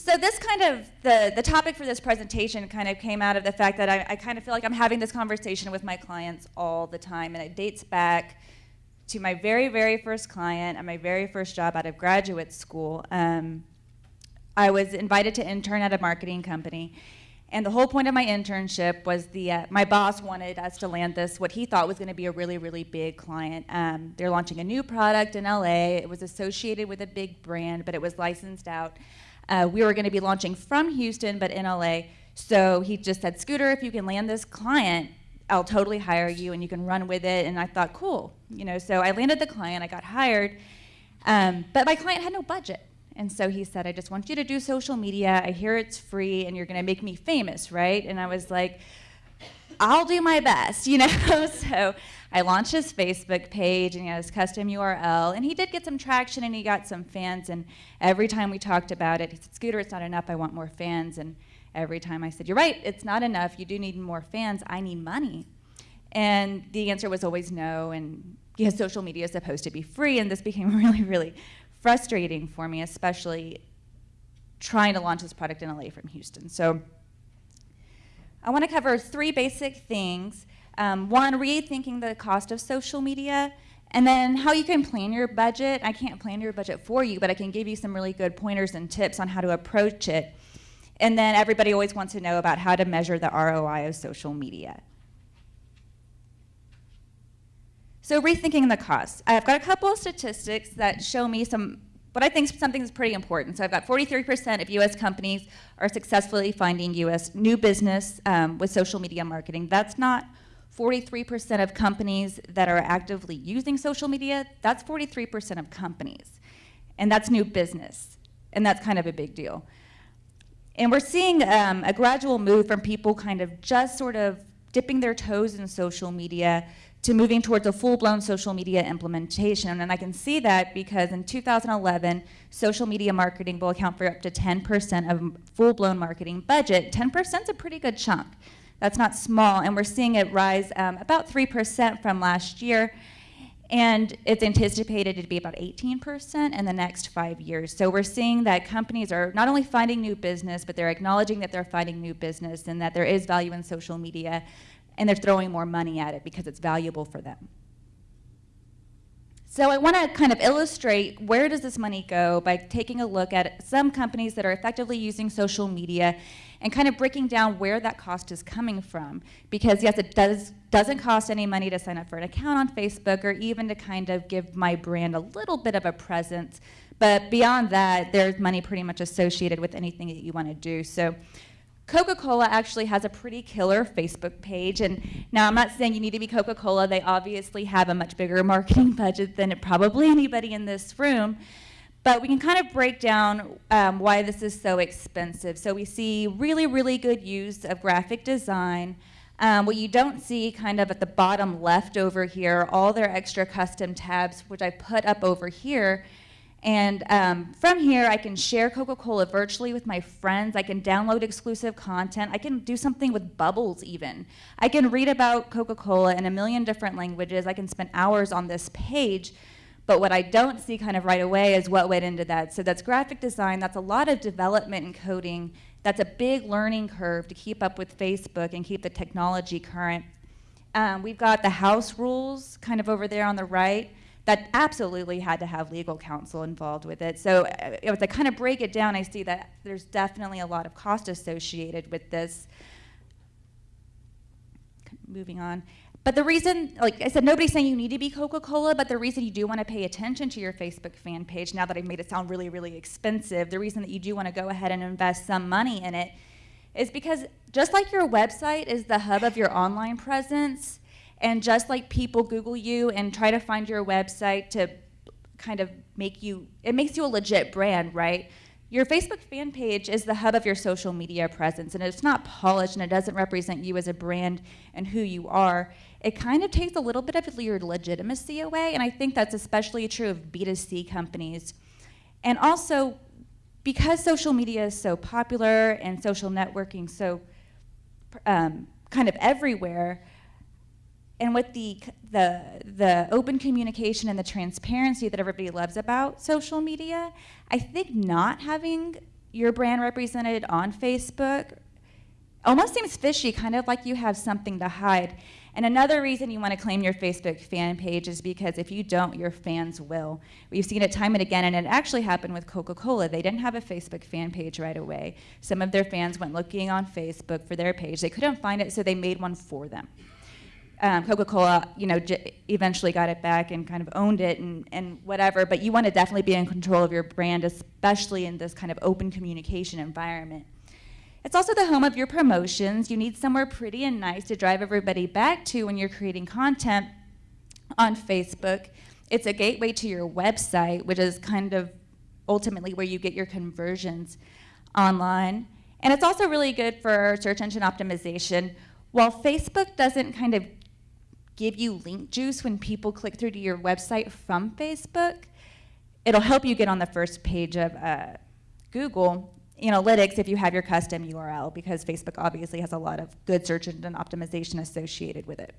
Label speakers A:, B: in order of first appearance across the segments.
A: So this kind of, the, the topic for this presentation kind of came out of the fact that I, I kind of feel like I'm having this conversation with my clients all the time, and it dates back to my very, very first client and my very first job out of graduate school. Um, I was invited to intern at a marketing company, and the whole point of my internship was the uh, my boss wanted us to land this what he thought was going to be a really really big client. Um, they're launching a new product in LA. It was associated with a big brand, but it was licensed out. Uh, we were going to be launching from Houston, but in LA. So he just said, Scooter, if you can land this client, I'll totally hire you and you can run with it. And I thought, cool. You know, so I landed the client, I got hired, um, but my client had no budget. And so he said, I just want you to do social media. I hear it's free and you're going to make me famous, right? And I was like, I'll do my best, you know? so I launched his Facebook page and he had his custom URL. And he did get some traction and he got some fans. And every time we talked about it, he said, Scooter, it's not enough. I want more fans. And every time I said, You're right, it's not enough. You do need more fans. I need money. And the answer was always no. And because social media is supposed to be free. And this became really, really frustrating for me, especially trying to launch this product in LA from Houston. So I want to cover three basic things. Um, one, rethinking the cost of social media, and then how you can plan your budget. I can't plan your budget for you, but I can give you some really good pointers and tips on how to approach it. And then everybody always wants to know about how to measure the ROI of social media. So rethinking the cost. I've got a couple of statistics that show me some, what I think something is pretty important. So I've got 43% of US companies are successfully finding US new business um, with social media marketing. That's not 43% of companies that are actively using social media. That's 43% of companies. And that's new business. And that's kind of a big deal. And we're seeing um, a gradual move from people kind of just sort of dipping their toes in social media to moving towards a full-blown social media implementation. And I can see that because in 2011, social media marketing will account for up to 10% of full-blown marketing budget. 10% is a pretty good chunk. That's not small, and we're seeing it rise um, about 3% from last year, and it's anticipated to be about 18% in the next five years. So we're seeing that companies are not only finding new business, but they're acknowledging that they're finding new business and that there is value in social media and they're throwing more money at it because it's valuable for them. So I want to kind of illustrate where does this money go by taking a look at some companies that are effectively using social media and kind of breaking down where that cost is coming from. Because yes, it does, doesn't cost any money to sign up for an account on Facebook or even to kind of give my brand a little bit of a presence. But beyond that, there's money pretty much associated with anything that you want to do. So Coca-Cola actually has a pretty killer Facebook page, and now I'm not saying you need to be Coca-Cola. They obviously have a much bigger marketing budget than probably anybody in this room, but we can kind of break down um, why this is so expensive. So we see really, really good use of graphic design. Um, what you don't see kind of at the bottom left over here, all their extra custom tabs, which I put up over here, and um, from here, I can share Coca-Cola virtually with my friends. I can download exclusive content. I can do something with bubbles even. I can read about Coca-Cola in a million different languages. I can spend hours on this page. But what I don't see kind of right away is what went into that. So that's graphic design. That's a lot of development and coding. That's a big learning curve to keep up with Facebook and keep the technology current. Um, we've got the house rules kind of over there on the right that absolutely had to have legal counsel involved with it. So uh, as I kind of break it down, I see that there's definitely a lot of cost associated with this. Moving on. But the reason, like I said, nobody's saying you need to be Coca-Cola, but the reason you do want to pay attention to your Facebook fan page, now that I've made it sound really, really expensive, the reason that you do want to go ahead and invest some money in it is because just like your website is the hub of your online presence, and just like people Google you and try to find your website to kind of make you, it makes you a legit brand, right? Your Facebook fan page is the hub of your social media presence, and it's not polished and it doesn't represent you as a brand and who you are. It kind of takes a little bit of your legitimacy away, and I think that's especially true of B2C companies. And also, because social media is so popular and social networking so um, kind of everywhere, and with the, the, the open communication and the transparency that everybody loves about social media, I think not having your brand represented on Facebook almost seems fishy, kind of like you have something to hide. And another reason you want to claim your Facebook fan page is because if you don't, your fans will. We've seen it time and again, and it actually happened with Coca Cola. They didn't have a Facebook fan page right away. Some of their fans went looking on Facebook for their page. They couldn't find it, so they made one for them. Um, Coca-Cola, you know, eventually got it back and kind of owned it and, and whatever. But you want to definitely be in control of your brand, especially in this kind of open communication environment. It's also the home of your promotions. You need somewhere pretty and nice to drive everybody back to when you're creating content on Facebook. It's a gateway to your website, which is kind of ultimately where you get your conversions online. And it's also really good for search engine optimization. While Facebook doesn't kind of give you link juice when people click through to your website from Facebook, it'll help you get on the first page of uh, Google analytics if you have your custom URL because Facebook obviously has a lot of good search engine optimization associated with it.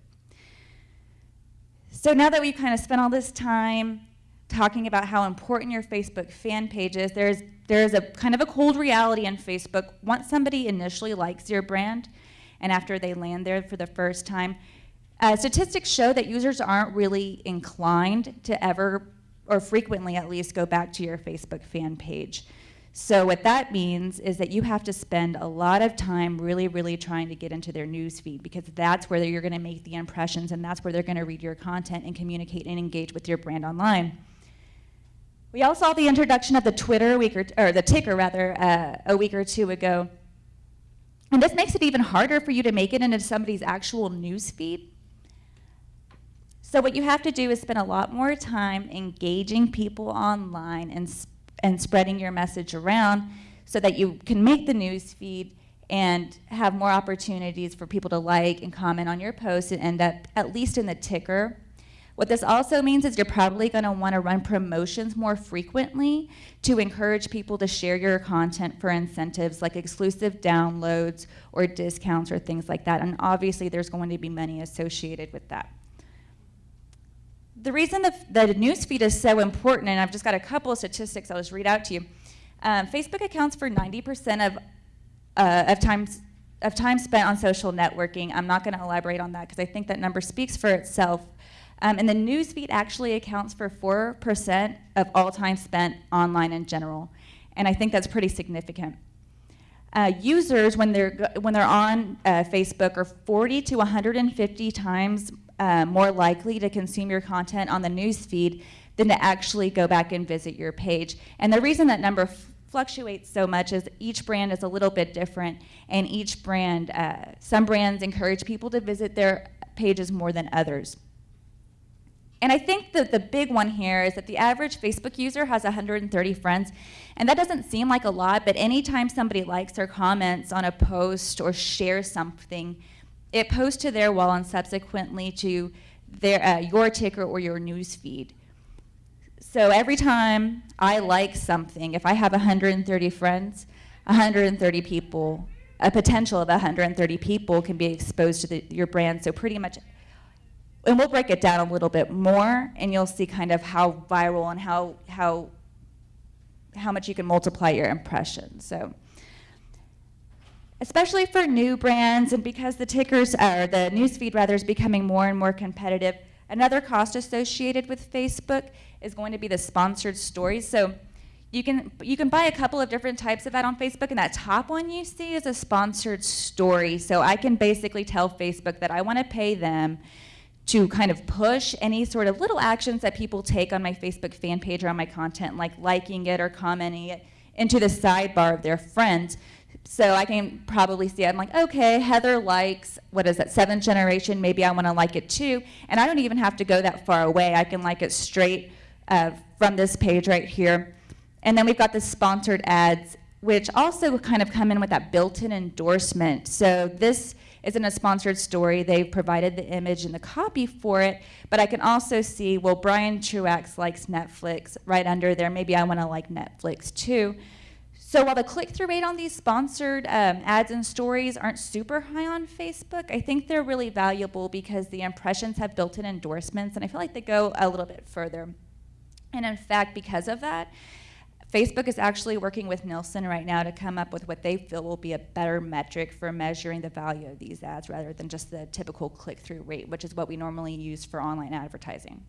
A: So now that we've kind of spent all this time talking about how important your Facebook fan page is, there's, there's a kind of a cold reality in Facebook. Once somebody initially likes your brand and after they land there for the first time, uh, statistics show that users aren't really inclined to ever, or frequently at least, go back to your Facebook fan page. So what that means is that you have to spend a lot of time really, really trying to get into their news feed because that's where you're going to make the impressions and that's where they're going to read your content and communicate and engage with your brand online. We all saw the introduction of the Twitter week or, or the ticker rather uh, a week or two ago. And this makes it even harder for you to make it into somebody's actual news feed. So what you have to do is spend a lot more time engaging people online and and spreading your message around so that you can make the news feed and have more opportunities for people to like and comment on your posts and end up at least in the ticker. What this also means is you're probably going to want to run promotions more frequently to encourage people to share your content for incentives like exclusive downloads or discounts or things like that. And obviously, there's going to be money associated with that the reason the, the newsfeed is so important, and I've just got a couple of statistics I'll just read out to you. Um, Facebook accounts for 90% of, uh, of, time, of time spent on social networking. I'm not going to elaborate on that because I think that number speaks for itself. Um, and the newsfeed actually accounts for 4% of all time spent online in general. And I think that's pretty significant. Uh, users, when they're, when they're on uh, Facebook, are 40 to 150 times uh, more likely to consume your content on the news feed than to actually go back and visit your page. And the reason that number fluctuates so much is each brand is a little bit different, and each brand, uh, some brands encourage people to visit their pages more than others. And I think that the big one here is that the average Facebook user has 130 friends, and that doesn't seem like a lot, but anytime somebody likes or comments on a post or shares something, it posts to their wall and subsequently to their, uh, your ticker or your news feed. So every time I like something, if I have 130 friends, 130 people, a potential of 130 people can be exposed to the, your brand. So pretty much, and we'll break it down a little bit more, and you'll see kind of how viral and how how how much you can multiply your impressions. So especially for new brands and because the tickers, or the newsfeed rather, is becoming more and more competitive. Another cost associated with Facebook is going to be the sponsored stories. So you can you can buy a couple of different types of ad on Facebook, and that top one you see is a sponsored story. So I can basically tell Facebook that I want to pay them to kind of push any sort of little actions that people take on my Facebook fan page or on my content, like liking it or commenting it, into the sidebar of their friends so I can probably see, I'm like, okay, Heather likes, what is that, seventh generation, maybe I want to like it too. And I don't even have to go that far away. I can like it straight uh, from this page right here. And then we've got the sponsored ads, which also kind of come in with that built-in endorsement. So this isn't a sponsored story. They've provided the image and the copy for it, but I can also see, well, Brian Truax likes Netflix right under there. Maybe I want to like Netflix too. So while the click-through rate on these sponsored um, ads and stories aren't super high on Facebook, I think they're really valuable because the impressions have built-in endorsements, and I feel like they go a little bit further. And in fact, because of that, Facebook is actually working with Nielsen right now to come up with what they feel will be a better metric for measuring the value of these ads rather than just the typical click-through rate, which is what we normally use for online advertising.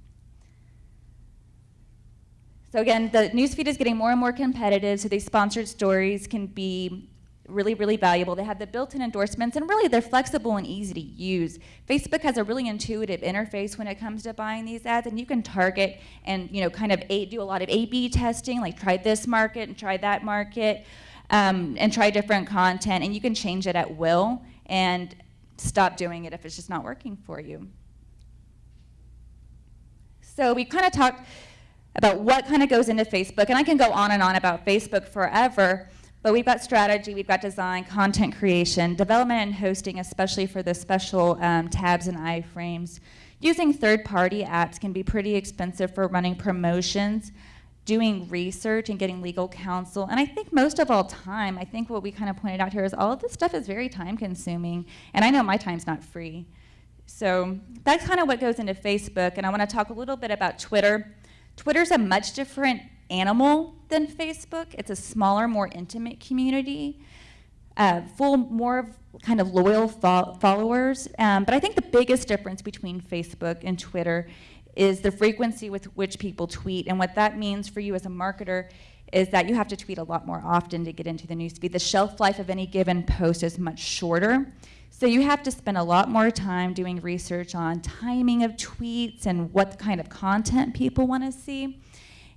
A: So again, the newsfeed is getting more and more competitive, so these sponsored stories can be really, really valuable. They have the built-in endorsements, and really they're flexible and easy to use. Facebook has a really intuitive interface when it comes to buying these ads, and you can target and you know kind of a, do a lot of A/B testing, like try this market and try that market, um, and try different content, and you can change it at will and stop doing it if it's just not working for you. So we kind of talked about what kind of goes into Facebook. And I can go on and on about Facebook forever, but we've got strategy, we've got design, content creation, development and hosting, especially for the special um, tabs and iframes. Using third-party apps can be pretty expensive for running promotions, doing research and getting legal counsel. And I think most of all time, I think what we kind of pointed out here is all of this stuff is very time consuming. And I know my time's not free. So that's kind of what goes into Facebook. And I want to talk a little bit about Twitter. Twitter's a much different animal than Facebook. It's a smaller, more intimate community, uh, full more of kind of loyal fo followers. Um, but I think the biggest difference between Facebook and Twitter is the frequency with which people tweet. And what that means for you as a marketer is that you have to tweet a lot more often to get into the newsfeed. The shelf life of any given post is much shorter. So you have to spend a lot more time doing research on timing of tweets and what kind of content people want to see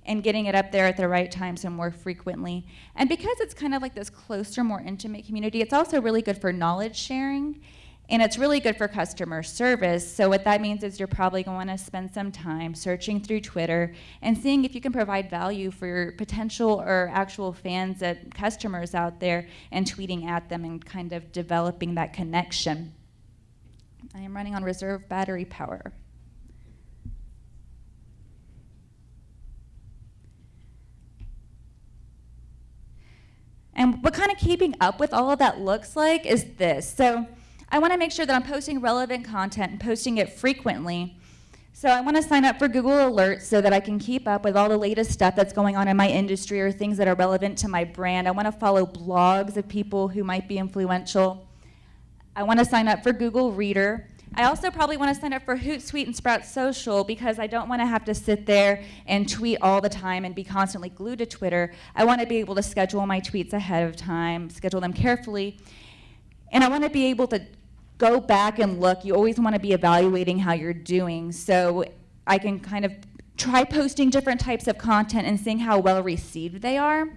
A: and getting it up there at the right times and more frequently. And because it's kind of like this closer, more intimate community, it's also really good for knowledge sharing and it's really good for customer service. So what that means is you're probably going to spend some time searching through Twitter and seeing if you can provide value for your potential or actual fans and customers out there and tweeting at them and kind of developing that connection. I am running on reserve battery power. And what kind of keeping up with all of that looks like is this. So I want to make sure that I'm posting relevant content and posting it frequently. So I want to sign up for Google Alerts so that I can keep up with all the latest stuff that's going on in my industry or things that are relevant to my brand. I want to follow blogs of people who might be influential. I want to sign up for Google Reader. I also probably want to sign up for Hootsuite and Sprout Social because I don't want to have to sit there and tweet all the time and be constantly glued to Twitter. I want to be able to schedule my tweets ahead of time, schedule them carefully, and I want to be able to go back and look. You always want to be evaluating how you're doing. So I can kind of try posting different types of content and seeing how well received they are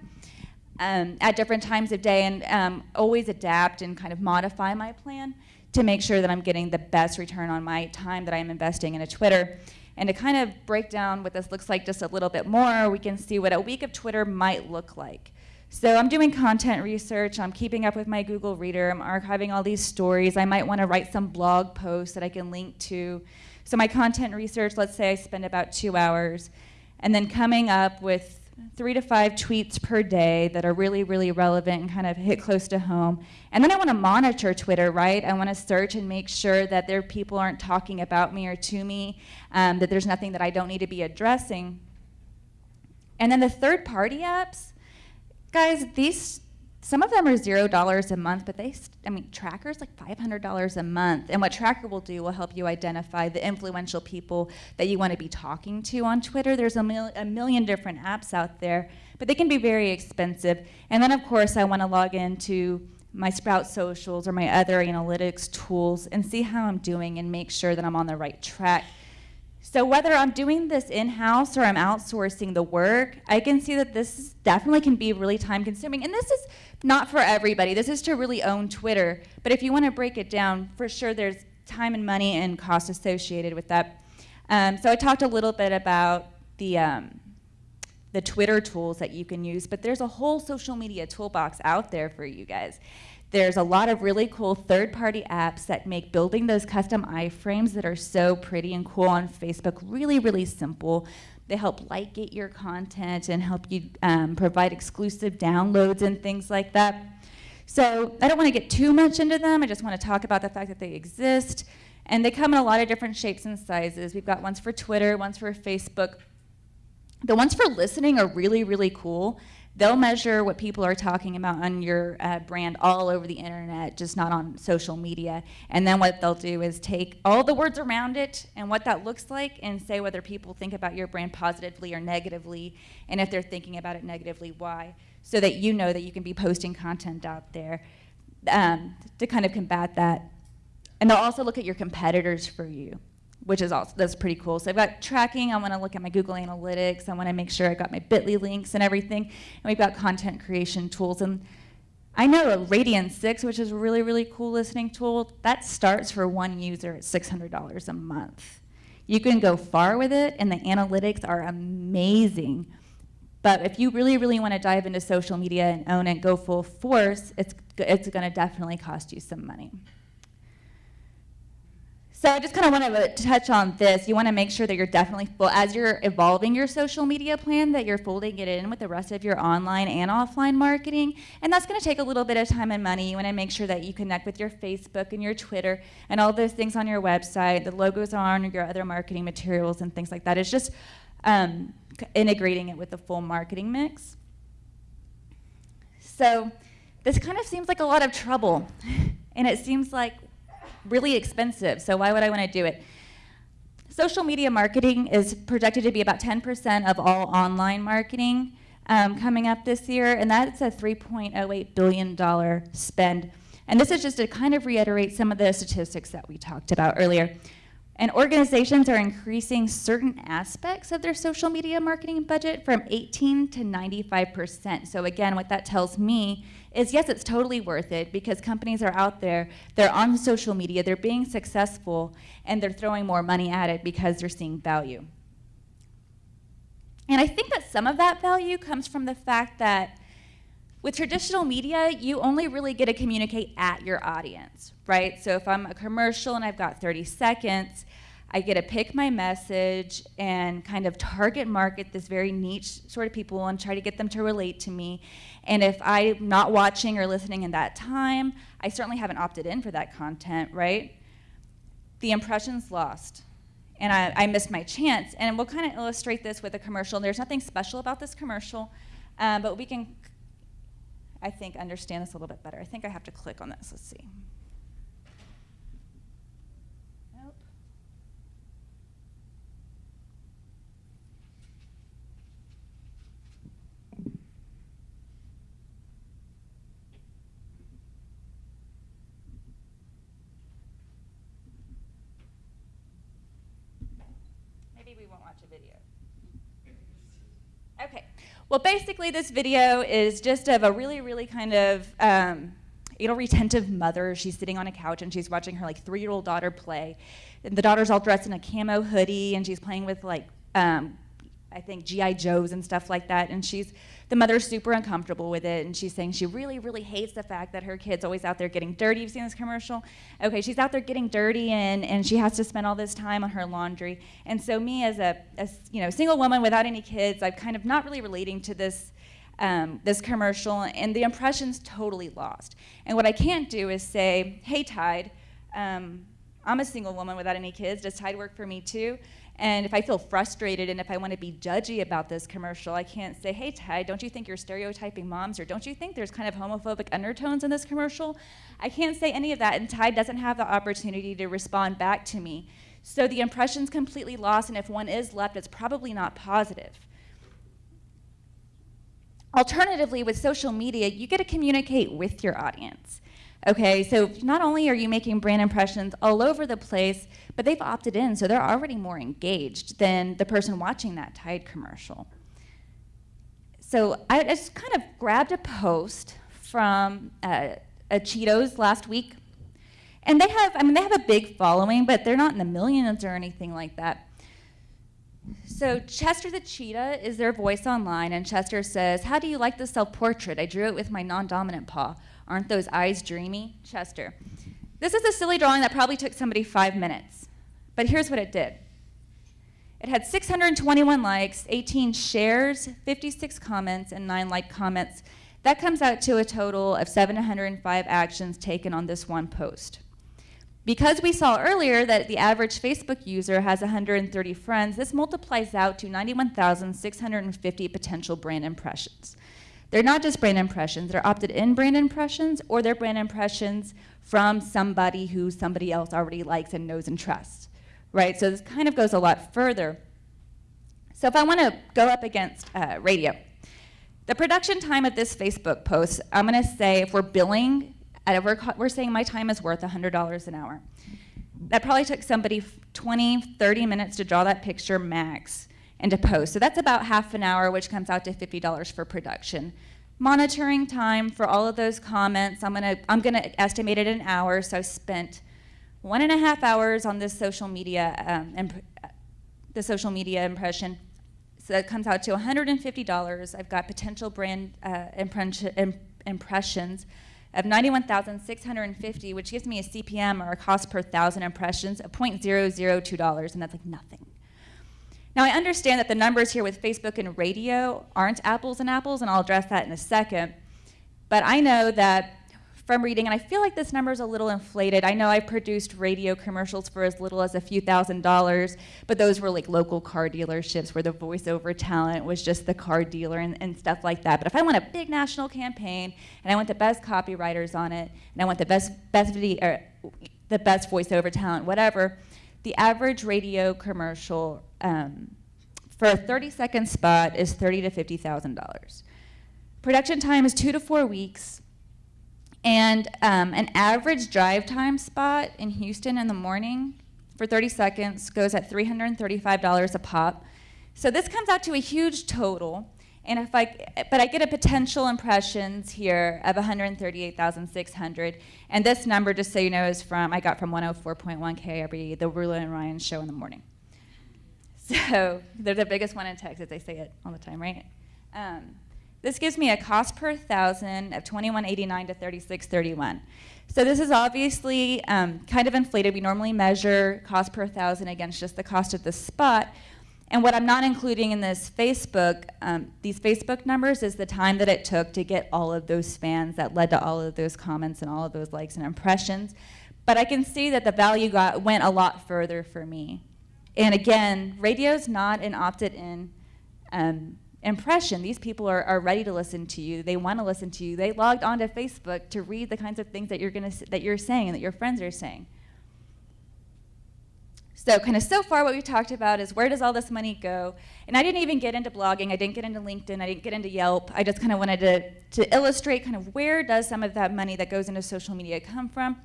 A: um, at different times of day and um, always adapt and kind of modify my plan to make sure that I'm getting the best return on my time that I'm investing in a Twitter. And to kind of break down what this looks like just a little bit more, we can see what a week of Twitter might look like. So I'm doing content research, I'm keeping up with my Google Reader, I'm archiving all these stories. I might want to write some blog posts that I can link to. So my content research, let's say I spend about two hours, and then coming up with three to five tweets per day that are really, really relevant and kind of hit close to home. And then I want to monitor Twitter, right? I want to search and make sure that there people aren't talking about me or to me, um, that there's nothing that I don't need to be addressing. And then the third party apps, Guys, these some of them are zero dollars a month, but they, I mean, Traackr is like $500 a month. And what Traackr will do will help you identify the influential people that you want to be talking to on Twitter. There's a, mil a million different apps out there, but they can be very expensive. And then, of course, I want to log into my Sprout socials or my other analytics tools and see how I'm doing and make sure that I'm on the right track. So whether I'm doing this in-house or I'm outsourcing the work, I can see that this definitely can be really time consuming. And this is not for everybody. This is to really own Twitter. But if you want to break it down, for sure there's time and money and cost associated with that. Um, so I talked a little bit about the, um, the Twitter tools that you can use, but there's a whole social media toolbox out there for you guys. There's a lot of really cool third-party apps that make building those custom iframes that are so pretty and cool on Facebook really, really simple. They help ligate your content and help you um, provide exclusive downloads and things like that. So I don't want to get too much into them. I just want to talk about the fact that they exist. And they come in a lot of different shapes and sizes. We've got ones for Twitter, ones for Facebook. The ones for listening are really, really cool They'll measure what people are talking about on your uh, brand all over the internet, just not on social media. And then what they'll do is take all the words around it and what that looks like and say whether people think about your brand positively or negatively, and if they're thinking about it negatively, why, so that you know that you can be posting content out there um, to kind of combat that. And they'll also look at your competitors for you which is also that's pretty cool. So I've got tracking. I want to look at my Google Analytics. I want to make sure I got my Bitly links and everything. And we've got content creation tools. And I know a Radian6, which is a really really cool listening tool, that starts for one user at $600 a month. You can go far with it, and the analytics are amazing. But if you really, really want to dive into social media and own it, go full force, it's, it's going to definitely cost you some money. So I just kind of want to touch on this. You want to make sure that you're definitely full, as you're evolving your social media plan, that you're folding it in with the rest of your online and offline marketing. And that's going to take a little bit of time and money. You want to make sure that you connect with your Facebook and your Twitter and all those things on your website. The logos on your other marketing materials and things like that. It's just um, integrating it with the full marketing mix. So this kind of seems like a lot of trouble. And it seems like really expensive, so why would I want to do it? Social media marketing is projected to be about 10% of all online marketing um, coming up this year, and that's a $3.08 billion spend. And this is just to kind of reiterate some of the statistics that we talked about earlier. And organizations are increasing certain aspects of their social media marketing budget from 18 to 95%. So again, what that tells me is yes, it's totally worth it because companies are out there, they're on social media, they're being successful, and they're throwing more money at it because they're seeing value. And I think that some of that value comes from the fact that with traditional media, you only really get to communicate at your audience, right? So if I'm a commercial and I've got 30 seconds, I get to pick my message and kind of target market this very niche sort of people and try to get them to relate to me. And if I'm not watching or listening in that time, I certainly haven't opted in for that content, right? The impression's lost. And I, I missed my chance. And we'll kind of illustrate this with a commercial. There's nothing special about this commercial, um, but we can, I think, understand this a little bit better. I think I have to click on this. Let's see. Well, basically, this video is just of a really, really kind of um, retentive mother. She's sitting on a couch and she's watching her like three-year-old daughter play. And the daughter's all dressed in a camo hoodie and she's playing with like um, I think GI Joes and stuff like that. And she's the mother's super uncomfortable with it, and she's saying she really, really hates the fact that her kid's always out there getting dirty. You've seen this commercial? Okay, she's out there getting dirty, and, and she has to spend all this time on her laundry. And so me, as a you know single woman without any kids, I'm kind of not really relating to this. Um, this commercial, and the impression's totally lost. And what I can't do is say, hey, Tide, um, I'm a single woman without any kids. Does Tide work for me too? And if I feel frustrated and if I want to be judgy about this commercial, I can't say, hey, Tide, don't you think you're stereotyping moms? Or don't you think there's kind of homophobic undertones in this commercial? I can't say any of that, and Tide doesn't have the opportunity to respond back to me. So the impression's completely lost, and if one is left, it's probably not positive. Alternatively, with social media, you get to communicate with your audience. Okay, so not only are you making brand impressions all over the place, but they've opted in, so they're already more engaged than the person watching that Tide commercial. So I just kind of grabbed a post from uh, a Cheetos last week, and they have, I mean, they have a big following, but they're not in the millions or anything like that. So Chester the cheetah is their voice online, and Chester says, "How do you like the self-portrait? I drew it with my non-dominant paw." Aren't those eyes dreamy? Chester. This is a silly drawing that probably took somebody five minutes, but here's what it did. It had 621 likes, 18 shares, 56 comments, and 9 like comments. That comes out to a total of 705 actions taken on this one post. Because we saw earlier that the average Facebook user has 130 friends, this multiplies out to 91,650 potential brand impressions. They're not just brand impressions, they're opted in brand impressions or they're brand impressions from somebody who somebody else already likes and knows and trusts, right? So this kind of goes a lot further. So if I want to go up against uh, radio, the production time of this Facebook post, I'm going to say if we're billing, we're, we're saying my time is worth $100 an hour. That probably took somebody 20, 30 minutes to draw that picture max and to post. So that's about half an hour, which comes out to $50 for production. Monitoring time for all of those comments, I'm gonna, I'm gonna estimate it an hour, so I spent one and a half hours on this social media, um, the social media impression. So that comes out to $150. I've got potential brand uh, impressions of 91,650, which gives me a CPM or a cost per thousand impressions of $0.002, and that's like nothing. Now, I understand that the numbers here with Facebook and radio aren't apples and apples, and I'll address that in a second. But I know that from reading, and I feel like this number is a little inflated. I know I produced radio commercials for as little as a few thousand dollars, but those were like local car dealerships where the voiceover talent was just the car dealer and, and stuff like that. But if I want a big national campaign and I want the best copywriters on it, and I want the best best video, or er, the best voiceover talent, whatever, the average radio commercial um, for a 30 second spot is thirty to fifty thousand dollars. Production time is two to four weeks, and um, an average drive time spot in Houston in the morning for 30 seconds goes at $335 a pop. So this comes out to a huge total. And if I, but I get a potential impressions here of 138,600. And this number, just so you know, is from, I got from 104.1 KRBE, the Roula and Ryan show in the morning. So they're the biggest one in Texas. They say it all the time, right? Um, this gives me a cost per thousand of 2189 to 3631. So this is obviously um, kind of inflated. We normally measure cost per thousand against just the cost of the spot. And what I'm not including in this Facebook, um, these Facebook numbers, is the time that it took to get all of those fans that led to all of those comments and all of those likes and impressions. But I can see that the value got, went a lot further for me. And again, radio is not an opted in um, impression. These people are, are ready to listen to you. They want to listen to you. They logged onto Facebook to read the kinds of things that you're, gonna, that you're saying and that your friends are saying. So kind of so far what we've talked about is where does all this money go? And I didn't even get into blogging. I didn't get into LinkedIn. I didn't get into Yelp. I just kind of wanted to, to illustrate kind of where does some of that money that goes into social media come from.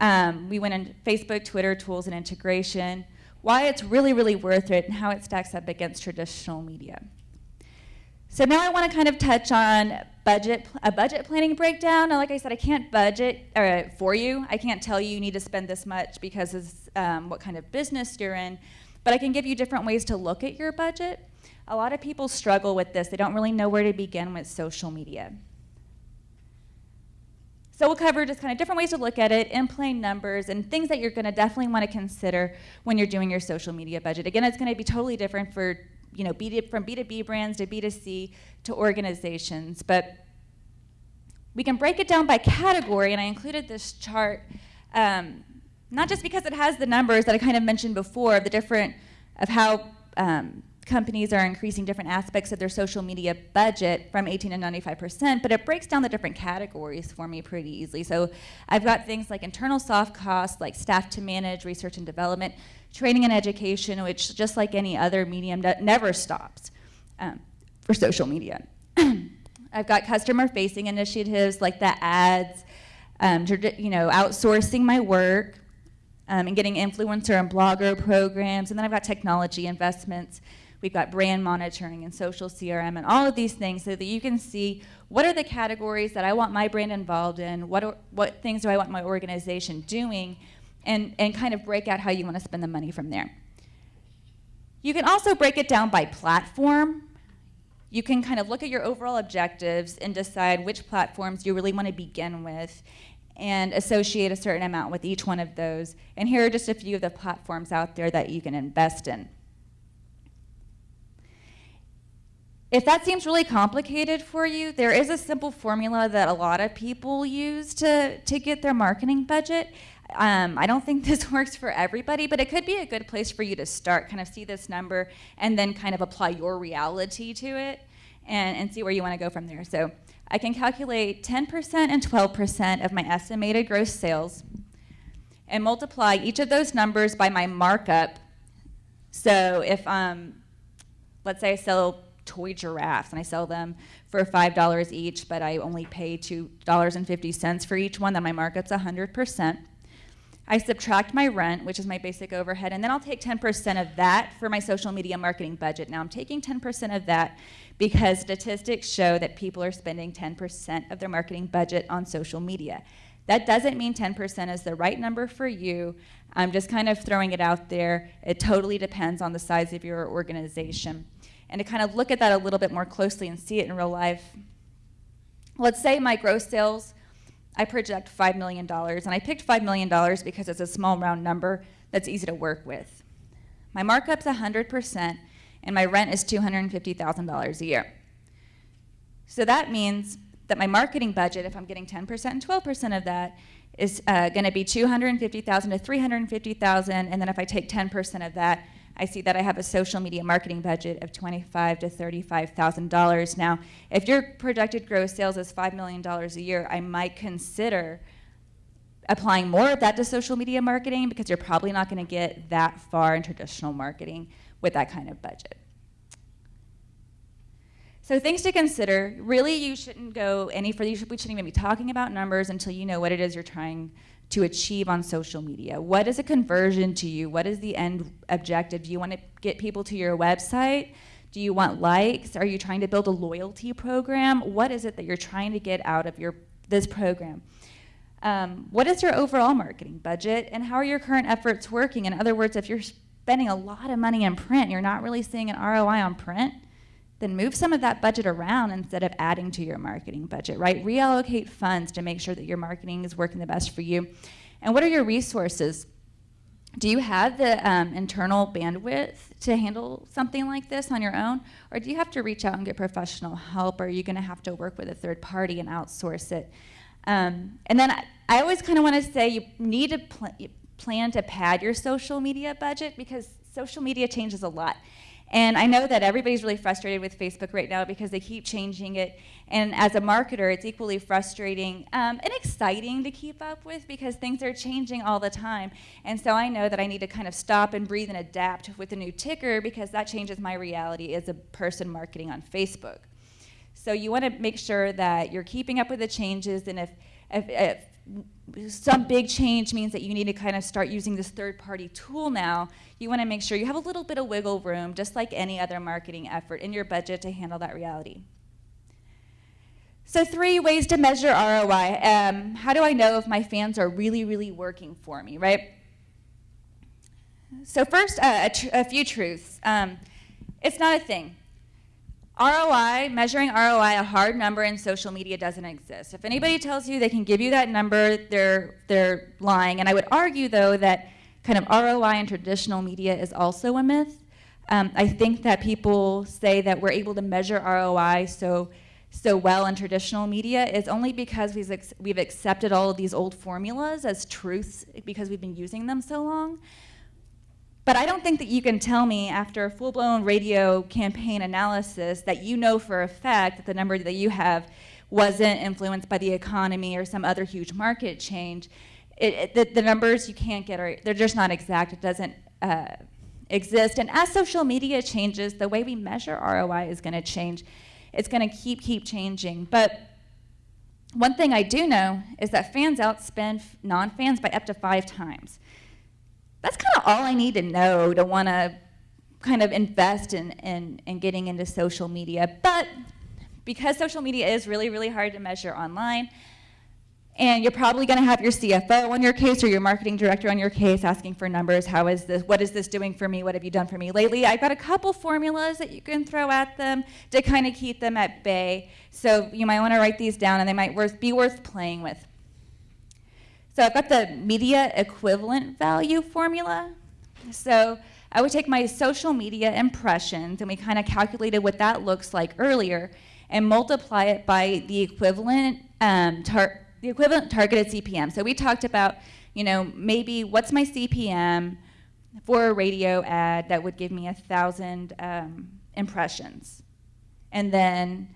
A: Um, we went into Facebook, Twitter, tools, and integration, why it's really, really worth it, and how it stacks up against traditional media. So now I want to kind of touch on budget, a budget planning breakdown. Now, like I said, I can't budget or, for you. I can't tell you you need to spend this much because of um, what kind of business you're in, but I can give you different ways to look at your budget. A lot of people struggle with this. They don't really know where to begin with social media. So we'll cover just kind of different ways to look at it in plain numbers and things that you're going to definitely want to consider when you're doing your social media budget. Again, it's going to be totally different for you know, B from B2B brands to B2C to organizations. But we can break it down by category, and I included this chart um, not just because it has the numbers that I kind of mentioned before, of the different, of how um, companies are increasing different aspects of their social media budget from 18 to 95%, but it breaks down the different categories for me pretty easily. So I've got things like internal soft costs, like staff to manage, research and development, training and education, which just like any other medium, never stops um, for social media. I've got customer-facing initiatives like the ads, um, you know, outsourcing my work, um, and getting influencer and blogger programs, and then I've got technology investments. We've got brand monitoring and social CRM and all of these things so that you can see what are the categories that I want my brand involved in, what, are, what things do I want my organization doing, and, and kind of break out how you want to spend the money from there. You can also break it down by platform. You can kind of look at your overall objectives and decide which platforms you really want to begin with and associate a certain amount with each one of those. And here are just a few of the platforms out there that you can invest in. If that seems really complicated for you, there is a simple formula that a lot of people use to, to get their marketing budget. Um, I don't think this works for everybody, but it could be a good place for you to start, kind of see this number and then kind of apply your reality to it. and, and see where you want to go from there. So I can calculate 10% and 12% of my estimated gross sales and multiply each of those numbers by my markup. So if, um, let's say I sell toy giraffes and I sell them for $5 each, but I only pay $2.50 for each one, then my markup's 100%. I subtract my rent, which is my basic overhead, and then I'll take 10% of that for my social media marketing budget. Now I'm taking 10% of that because statistics show that people are spending 10% of their marketing budget on social media. That doesn't mean 10% is the right number for you. I'm just kind of throwing it out there. It totally depends on the size of your organization. And to kind of look at that a little bit more closely and see it in real life, let's say my gross sales I project $5 million. And I picked $5 million because it's a small round number that's easy to work with. My markup's 100%, and my rent is $250,000 a year. So that means that my marketing budget, if I'm getting 10% and 12% of that, is uh, going to be 250,000 to 350,000, and then if I take 10% of that, I see that I have a social media marketing budget of twenty-five to thirty-five thousand dollars. Now, if your projected gross sales is five million dollars a year, I might consider applying more of that to social media marketing because you're probably not going to get that far in traditional marketing with that kind of budget. So things to consider. Really, you shouldn't go any further. You should, we shouldn't even be talking about numbers until you know what it is you're trying to achieve on social media? What is a conversion to you? What is the end objective? Do you want to get people to your website? Do you want likes? Are you trying to build a loyalty program? What is it that you're trying to get out of your this program? Um, what is your overall marketing budget and how are your current efforts working? In other words, if you're spending a lot of money in print, you're not really seeing an ROI on print, then move some of that budget around instead of adding to your marketing budget, right? Reallocate funds to make sure that your marketing is working the best for you. And what are your resources? Do you have the um, internal bandwidth to handle something like this on your own? Or do you have to reach out and get professional help? Or are you going to have to work with a third party and outsource it? Um, and then I, I always kind of want to say you need to pl plan to pad your social media budget because social media changes a lot. And I know that everybody's really frustrated with Facebook right now because they keep changing it. And as a marketer, it's equally frustrating um, and exciting to keep up with because things are changing all the time. And so I know that I need to kind of stop and breathe and adapt with a new ticker because that changes my reality as a person marketing on Facebook. So you want to make sure that you're keeping up with the changes and if, if, if some big change means that you need to kind of start using this third party tool now, you want to make sure you have a little bit of wiggle room, just like any other marketing effort in your budget to handle that reality. So three ways to measure ROI. Um, how do I know if my fans are really, really working for me, right? So first, uh, a, a, few truths. Um, it's not a thing. ROI, measuring ROI, a hard number in social media doesn't exist. If anybody tells you they can give you that number, they're, they're lying. And I would argue, though, that kind of ROI in traditional media is also a myth. Um, I think that people say that we're able to measure ROI so, so well in traditional media is only because we've, we've accepted all of these old formulas as truths because we've been using them so long. But I don't think that you can tell me after a full-blown radio campaign analysis that you know for a fact that the number that you have wasn't influenced by the economy or some other huge market change. It, it, the, the, numbers you can't get are, they're just not exact. It doesn't uh, exist. And as social media changes, the way we measure ROI is gonna change. It's gonna keep, keep changing. But one thing I do know is that fans outspend non-fans by up to five times that's kind of all I need to know to want to kind of invest in, in, in getting into social media. But because social media is really, really hard to measure online, and you're probably going to have your CFO on your case or your marketing director on your case asking for numbers. How is this? What is this doing for me? What have you done for me lately? I've got a couple formulas that you can throw at them to kind of keep them at bay. So you might want to write these down and they might worth, be worth playing with. So I've got the media equivalent value formula. So I would take my social media impressions, and we kind of calculated what that looks like earlier, and multiply it by the equivalent um, the equivalent targeted CPM. So we talked about, you know, maybe what's my CPM for a radio ad that would give me a thousand um, impressions. And then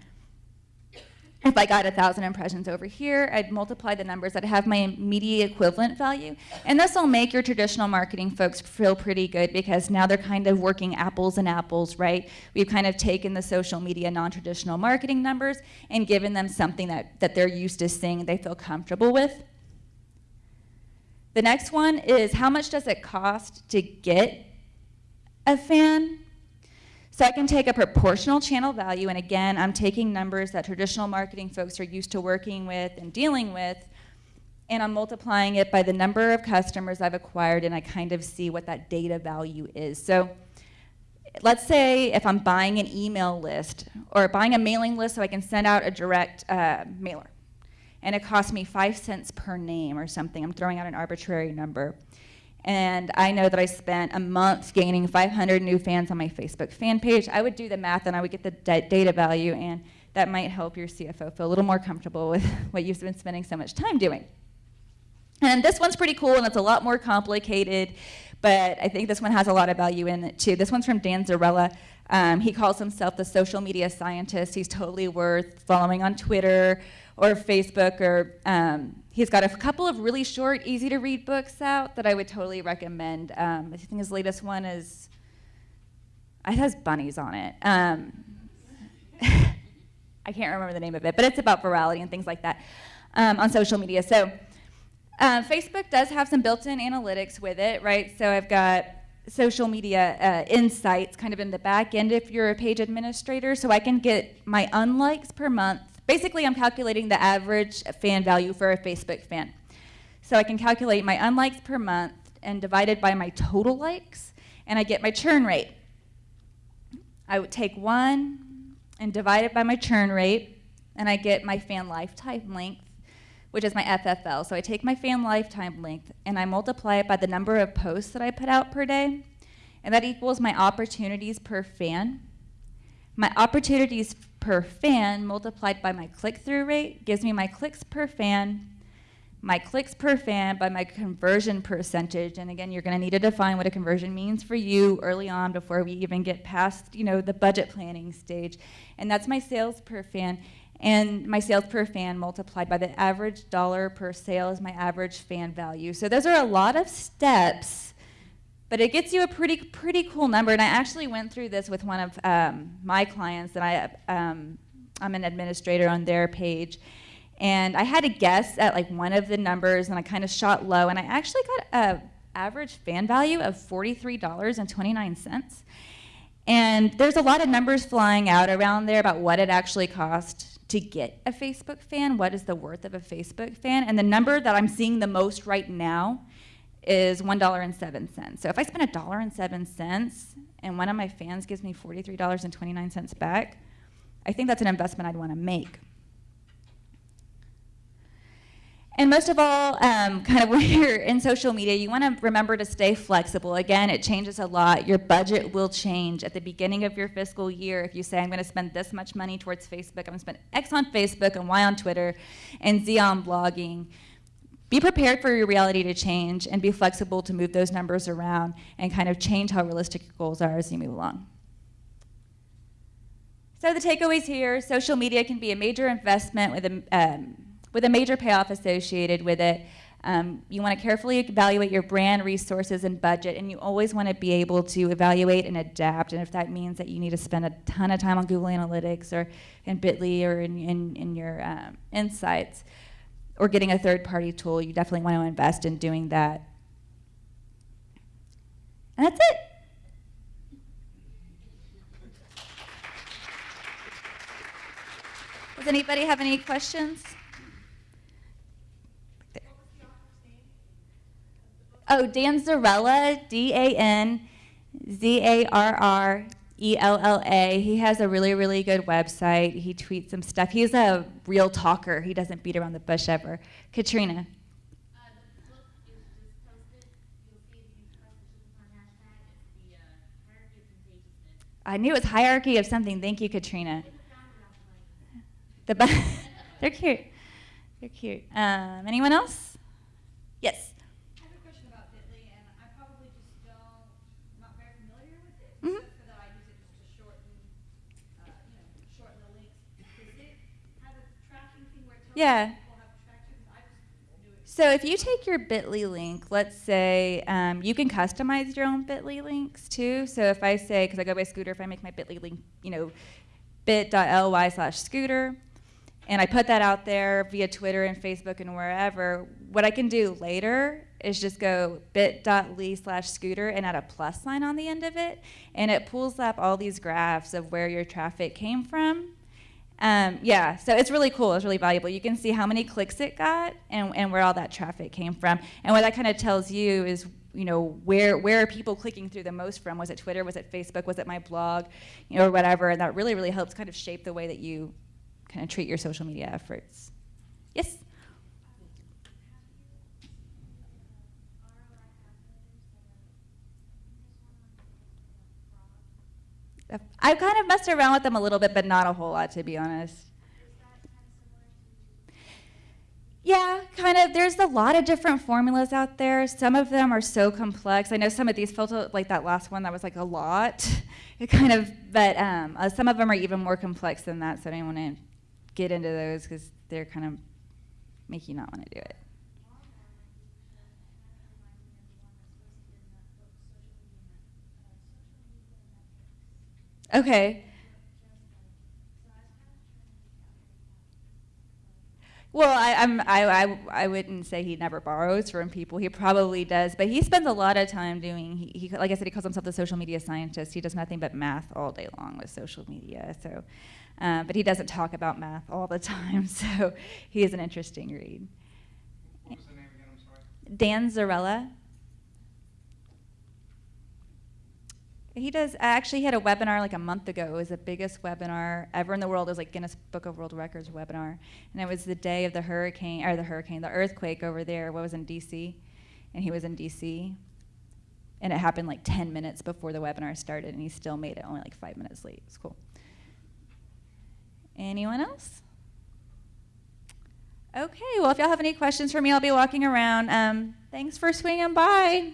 A: if I got a thousand impressions over here, I'd multiply the numbers. I'd have my media equivalent value. And this will make your traditional marketing folks feel pretty good because now they're kind of working apples and apples, right? We've kind of taken the social media non-traditional marketing numbers and given them something that, that they're used to seeing they feel comfortable with. The next one is how much does it cost to get a fan? So I can take a proportional channel value, and again, I'm taking numbers that traditional marketing folks are used to working with and dealing with, and I'm multiplying it by the number of customers I've acquired, and I kind of see what that data value is. So let's say if I'm buying an email list or buying a mailing list so I can send out a direct uh, mailer, and it costs me five cents per name or something, I'm throwing out an arbitrary number and I know that I spent a month gaining 500 new fans on my Facebook fan page, I would do the math and I would get the data value, and that might help your CFO feel a little more comfortable with what you've been spending so much time doing. And this one's pretty cool, and it's a lot more complicated, but I think this one has a lot of value in it too. This one's from Dan Zarrella. Um, he calls himself the social media scientist. He's totally worth following on Twitter or Facebook or um, He's got a couple of really short, easy to read books out that I would totally recommend. Um, I think his latest one is, it has bunnies on it. Um, I can't remember the name of it, but it's about virality and things like that um, on social media. So uh, Facebook does have some built-in analytics with it, right? So I've got social media uh, insights kind of in the back end if you're a page administrator, so I can get my unlikes per month Basically, I'm calculating the average fan value for a Facebook fan. So I can calculate my unlikes per month and divide it by my total likes, and I get my churn rate. I would take one and divide it by my churn rate, and I get my fan lifetime length, which is my FFL. So I take my fan lifetime length and I multiply it by the number of posts that I put out per day, and that equals my opportunities per fan. My opportunities per fan multiplied by my click-through rate gives me my clicks per fan, my clicks per fan by my conversion percentage. And again, you're going to need to define what a conversion means for you early on before we even get past, you know, the budget planning stage. And that's my sales per fan. And my sales per fan multiplied by the average dollar per sale is my average fan value. So those are a lot of steps but it gets you a pretty, pretty cool number. And I actually went through this with one of um, my clients that I, um, I'm an administrator on their page. And I had to guess at like one of the numbers and I kind of shot low and I actually got a average fan value of $43.29. And there's a lot of numbers flying out around there about what it actually cost to get a Facebook fan, what is the worth of a Facebook fan. And the number that I'm seeing the most right now is $1.07. So if I spend a dollar and seven cents and one of my fans gives me $43.29 back, I think that's an investment I'd want to make. And most of all, um, kind of when you're in social media, you want to remember to stay flexible. Again, it changes a lot. Your budget will change at the beginning of your fiscal year. If you say, I'm going to spend this much money towards Facebook, I'm going to spend X on Facebook and Y on Twitter and Z on blogging, be prepared for your reality to change and be flexible to move those numbers around and kind of change how realistic your goals are as you move along. So the takeaways here, social media can be a major investment with a, um, with a major payoff associated with it. Um, you want to carefully evaluate your brand, resources, and budget, and you always want to be able to evaluate and adapt. And if that means that you need to spend a ton of time on Google Analytics or in Bitly or in, in, in your um, insights, or getting a third party tool, you definitely want to invest in doing that. And that's it. Does anybody have any questions? Oh, Dan Zarrella, D A N Z A R R E L L A. He has a really, really good website. He tweets some stuff. He's a real talker. He doesn't beat around the bush ever. Katrina. I knew it was hierarchy of something. Thank you, Katrina. The they're cute. They're cute. Um, anyone else? Yes. Yeah. So if you take your Bitly link, let's say um, you can customize your own Bitly links too. So if I say, because I go by Scooter, if I make my Bitly link, you know, bit.ly slash Scooter, and I put that out there via Twitter and Facebook and wherever, what I can do later is just go bit.ly slash scooter and add a plus sign on the end of it, and it pulls up all these graphs of where your traffic came from. Um, yeah, so it's really cool. It's really valuable. You can see how many clicks it got and, and where all that traffic came from. And what that kind of tells you is, you know, where where are people clicking through the most from? Was it Twitter? Was it Facebook? Was it my blog? You know, or whatever. And that really, really helps kind of shape the way that you kind of treat your social media efforts. Yes? I kind of messed around with them a little bit, but not a whole lot, to be honest. Yeah, kind of. There's a lot of different formulas out there. Some of them are so complex. I know some of these felt like that last one that was like a lot. It kind of, but um, uh, some of them are even more complex than that. So I don't want to get into those because they're kind of make you not want to do it. Okay. Well, I, I'm, I, I, I wouldn't say he never borrows from people. He probably does, but he spends a lot of time doing. He, he, like I said, he calls himself the social media scientist. He does nothing but math all day long with social media. So, um, but he doesn't talk about math all the time. So, he is an interesting read.
B: What was the name again, I'm sorry?
A: Dan Zarrella. He does. I actually had a webinar like a month ago. It was the biggest webinar ever in the world. It was like Guinness Book of World Records webinar, and it was the day of the hurricane or the hurricane, the earthquake over there. What was in D.C. and he was in D.C. and it happened like 10 minutes before the webinar started, and he still made it only like five minutes late. It's cool. Anyone else? Okay. Well, if y'all have any questions for me, I'll be walking around. Um, thanks for swinging by.